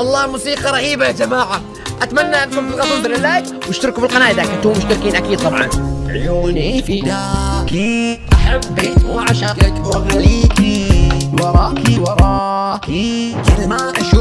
الله والله موسيقى رهيبة يا جماعة. أتمنى أنكم تضغطون زر اللايك واشتركوا في القناة إذا كنتم مشتركين أكيد طبعا. عيوني فداكي أحبك وعشقك وأغليكي وراكي وراكي كل ما أشوفك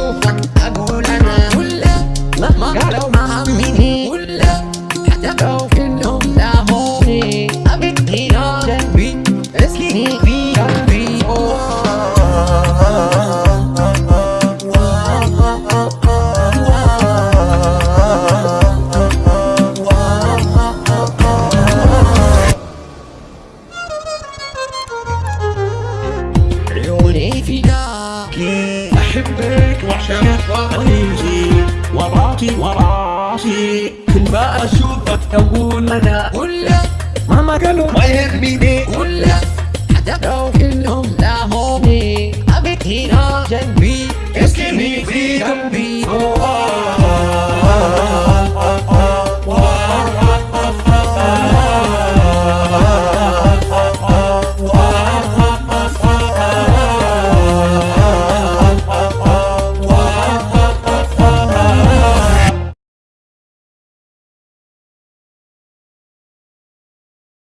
عيوني فداكي أحبك وأعشقك وأغليكي وراسي وراسي كل ما أشوفك أقول أنا ولا مهما قالوا ما يهمني. ولا حتى لو كلهم لاهوني أبيك هنا جنبي. اسكني في قلبي.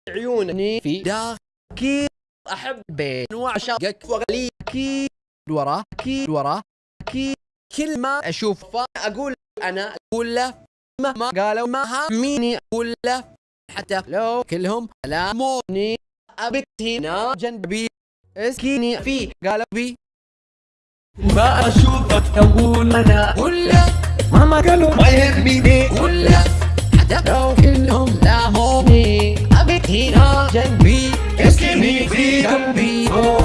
عيوني في داكي أحبك وأعشقك وأغليكي وراكي وراكي كل ما أشوفه أقول أنا أقول له مهما قالوا ما هميني أقول له. حتى لو كلهم لاموني أبيك هنا جنبي أسكيني في قلبي. ما أشوفك أقول أنا ولا مهما قالوا ما يهمني. ولا حتى لو كلهم لاهوني أبيك